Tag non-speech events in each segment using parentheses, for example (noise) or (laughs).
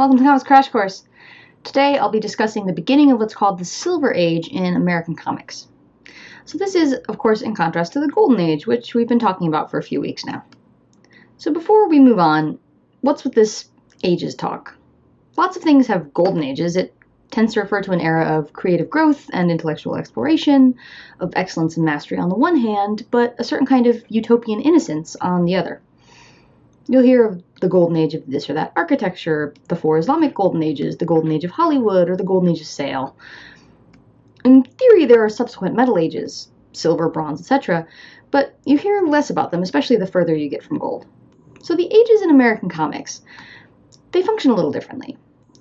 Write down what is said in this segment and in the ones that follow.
Welcome to Comics Crash Course. Today I'll be discussing the beginning of what's called the Silver Age in American comics. So this is, of course, in contrast to the Golden Age, which we've been talking about for a few weeks now. So before we move on, what's with this ages talk? Lots of things have golden ages. It tends to refer to an era of creative growth and intellectual exploration, of excellence and mastery on the one hand, but a certain kind of utopian innocence on the other. You'll hear of the golden age of this or that architecture, the four Islamic golden ages, the golden age of Hollywood, or the golden age of sail. In theory, there are subsequent metal ages, silver, bronze, etc., but you hear less about them, especially the further you get from gold. So the ages in American comics, they function a little differently.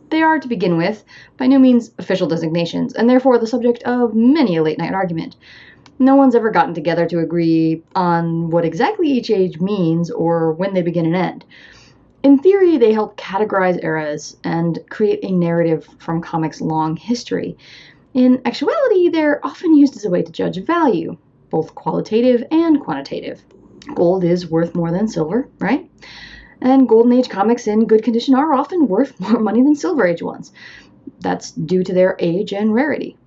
They are, to begin with, by no means official designations, and therefore the subject of many a late night argument. No one's ever gotten together to agree on what exactly each age means or when they begin and end. In theory, they help categorize eras and create a narrative from comics' long history. In actuality, they're often used as a way to judge value, both qualitative and quantitative. Gold is worth more than silver, right? and Golden Age comics in good condition are often worth (laughs) more money than Silver Age ones. That's due to their age and rarity.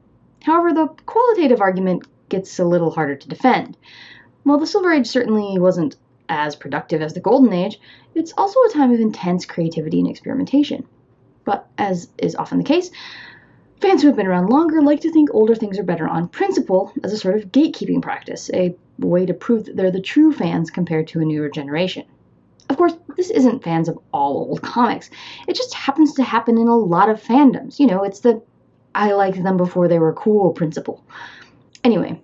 However, the qualitative argument gets a little harder to defend. While the Silver Age certainly wasn't as productive as the Golden Age, it's also a time of intense creativity and experimentation. But, as is often the case, fans who have been around longer like to think older things are better on principle as a sort of gatekeeping practice, a way to prove that they're the true fans compared to a newer generation. Of course, this isn't fans of all old comics. It just happens to happen in a lot of fandoms. You know, it's the I liked them before they were cool principle. Anyway,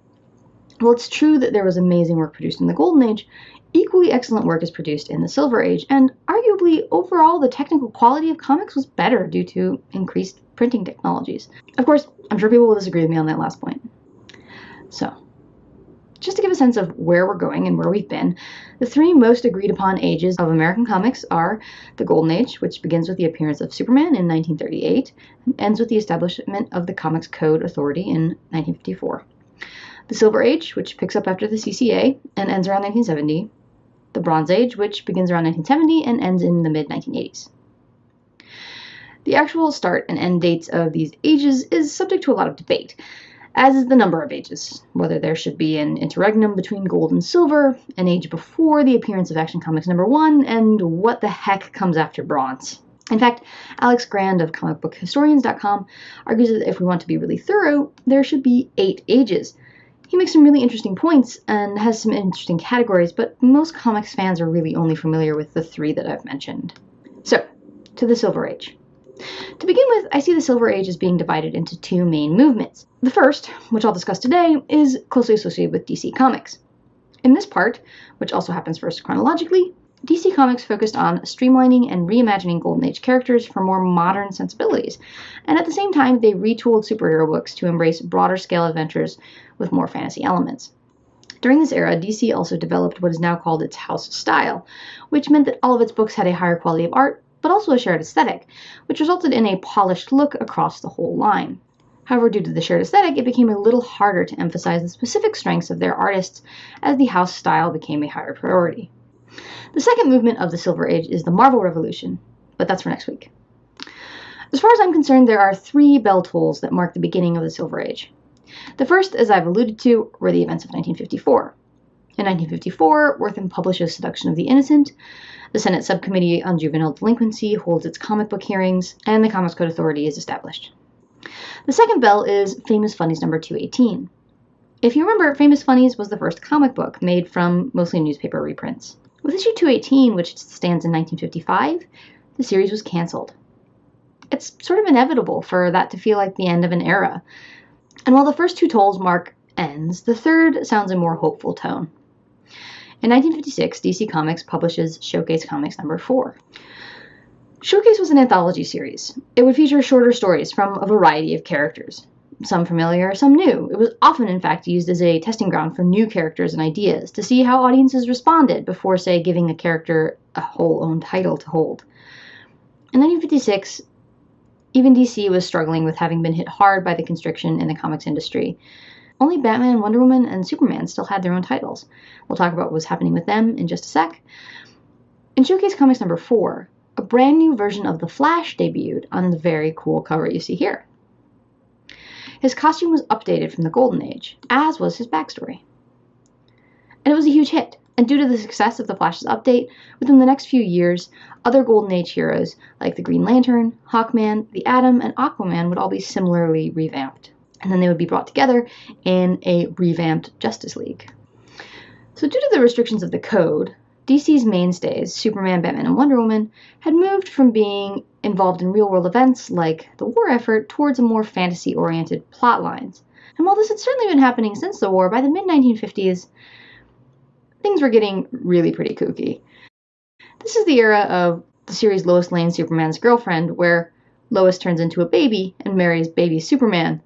well, it's true that there was amazing work produced in the Golden Age. Equally excellent work is produced in the Silver Age, and arguably, overall, the technical quality of comics was better due to increased printing technologies. Of course, I'm sure people will disagree with me on that last point. So, just to give a sense of where we're going and where we've been, the three most agreed upon ages of American comics are the Golden Age, which begins with the appearance of Superman in 1938 and ends with the establishment of the Comics Code Authority in 1954. The Silver Age, which picks up after the CCA and ends around 1970. The Bronze Age, which begins around 1970 and ends in the mid 1980s. The actual start and end dates of these ages is subject to a lot of debate as is the number of ages, whether there should be an interregnum between gold and silver, an age before the appearance of Action Comics number one, and what the heck comes after bronze. In fact, Alex Grand of comicbookhistorians.com argues that if we want to be really thorough, there should be eight ages. He makes some really interesting points and has some interesting categories, but most comics fans are really only familiar with the three that I've mentioned. So, to the Silver Age. To begin with, I see the Silver Age as being divided into two main movements. The first, which I'll discuss today, is closely associated with DC Comics. In this part, which also happens first chronologically, DC Comics focused on streamlining and reimagining Golden Age characters for more modern sensibilities, and at the same time, they retooled superhero books to embrace broader scale adventures with more fantasy elements. During this era, DC also developed what is now called its house style, which meant that all of its books had a higher quality of art but also a shared aesthetic, which resulted in a polished look across the whole line. However, due to the shared aesthetic, it became a little harder to emphasize the specific strengths of their artists as the house style became a higher priority. The second movement of the Silver Age is the Marvel Revolution, but that's for next week. As far as I'm concerned, there are three bell tolls that mark the beginning of the Silver Age. The first, as I've alluded to, were the events of 1954. In 1954, Wertham publishes Seduction of the Innocent, the Senate Subcommittee on Juvenile Delinquency holds its comic book hearings, and the Comics Code Authority is established. The second bell is Famous Funnies number 218. If you remember, Famous Funnies was the first comic book made from mostly newspaper reprints. With issue 218, which stands in 1955, the series was canceled. It's sort of inevitable for that to feel like the end of an era. And while the first two tolls mark ends, the third sounds a more hopeful tone. In 1956, DC Comics publishes Showcase Comics number 4. Showcase was an anthology series. It would feature shorter stories from a variety of characters, some familiar, some new. It was often, in fact, used as a testing ground for new characters and ideas to see how audiences responded before, say, giving a character a whole own title to hold. In 1956, even DC was struggling with having been hit hard by the constriction in the comics industry. Only Batman, Wonder Woman, and Superman still had their own titles. We'll talk about what was happening with them in just a sec. In Showcase Comics number 4, a brand new version of The Flash debuted on the very cool cover you see here. His costume was updated from the Golden Age, as was his backstory. And it was a huge hit. And due to the success of the Flash's update, within the next few years, other Golden Age heroes like the Green Lantern, Hawkman, the Atom, and Aquaman would all be similarly revamped. And then they would be brought together in a revamped Justice League. So, due to the restrictions of the code, DC's mainstays, Superman, Batman, and Wonder Woman, had moved from being involved in real world events like the war effort towards a more fantasy oriented plot lines. And while this had certainly been happening since the war, by the mid 1950s, things were getting really pretty kooky. This is the era of the series Lois Lane Superman's Girlfriend, where Lois turns into a baby and marries baby Superman.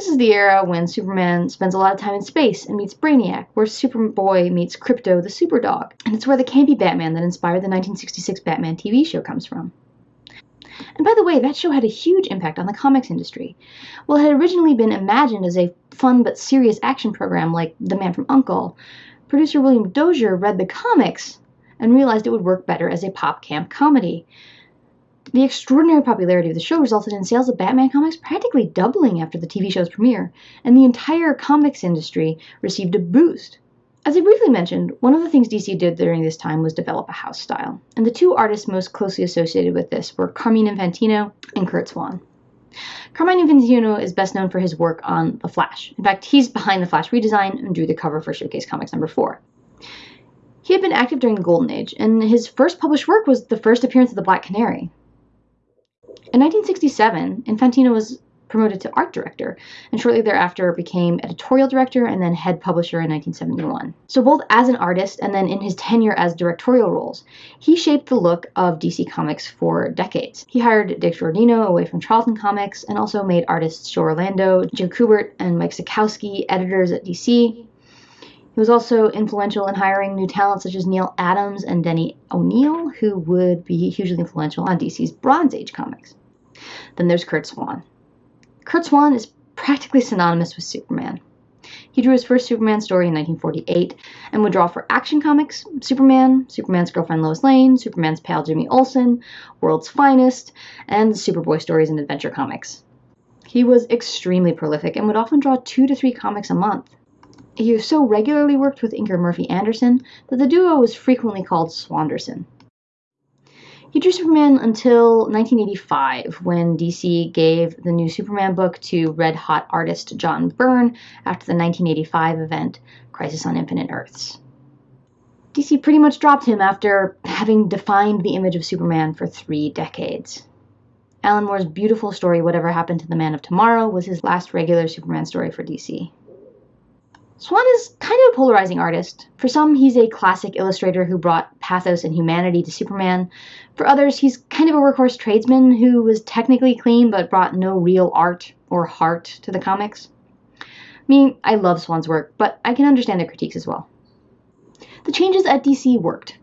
This is the era when Superman spends a lot of time in space and meets Brainiac, where Superboy meets Krypto the Superdog. And it's where the campy Batman that inspired the 1966 Batman TV show comes from. And by the way, that show had a huge impact on the comics industry. While it had originally been imagined as a fun but serious action program like The Man from U.N.C.L.E., producer William Dozier read the comics and realized it would work better as a pop camp comedy. The extraordinary popularity of the show resulted in sales of Batman comics practically doubling after the TV show's premiere, and the entire comics industry received a boost. As I briefly mentioned, one of the things DC did during this time was develop a house style, and the two artists most closely associated with this were Carmine Infantino and Curt Swan. Carmine Infantino is best known for his work on The Flash. In fact, he's behind the Flash redesign and drew the cover for Showcase Comics number 4. He had been active during the Golden Age, and his first published work was the first appearance of the Black Canary. In 1967, Infantino was promoted to art director, and shortly thereafter became editorial director and then head publisher in 1971. So, both as an artist and then in his tenure as directorial roles, he shaped the look of DC Comics for decades. He hired Dick Giordano away from Charlton Comics and also made artists Joe Orlando, Joe Kubert, and Mike Sekowsky editors at DC. He was also influential in hiring new talent such as Neal Adams and Denny O'Neil, who would be hugely influential on DC's Bronze Age comics. Then there's Curt Swan. Curt Swan is practically synonymous with Superman. He drew his first Superman story in 1948 and would draw for Action Comics, Superman, Superman's girlfriend Lois Lane, Superman's pal Jimmy Olsen, World's Finest, and Superboy stories in Adventure Comics. He was extremely prolific and would often draw two to three comics a month. He so regularly worked with inker Murphy Anderson that the duo was frequently called Swanderson. He drew Superman until 1985 when DC gave the new Superman book to red hot artist John Byrne after the 1985 event Crisis on Infinite Earths. DC pretty much dropped him after having defined the image of Superman for three decades. Alan Moore's beautiful story, Whatever Happened to the Man of Tomorrow, was his last regular Superman story for DC. Swan is kind of a polarizing artist. For some, he's a classic illustrator who brought pathos and humanity to Superman. For others, he's kind of a workhorse tradesman who was technically clean but brought no real art or heart to the comics. Me, I love Swan's work, but I can understand the critiques as well. The changes at DC worked.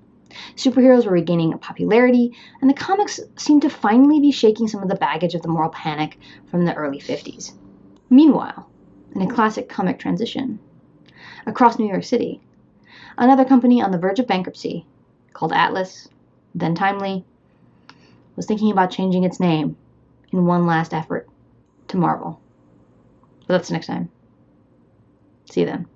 Superheroes were regaining popularity, and the comics seemed to finally be shaking some of the baggage of the moral panic from the early 50s. Meanwhile, in a classic comic transition, across New York City. Another company on the verge of bankruptcy, called Atlas, then Timely, was thinking about changing its name in one last effort to Marvel. But that's next time. See you then.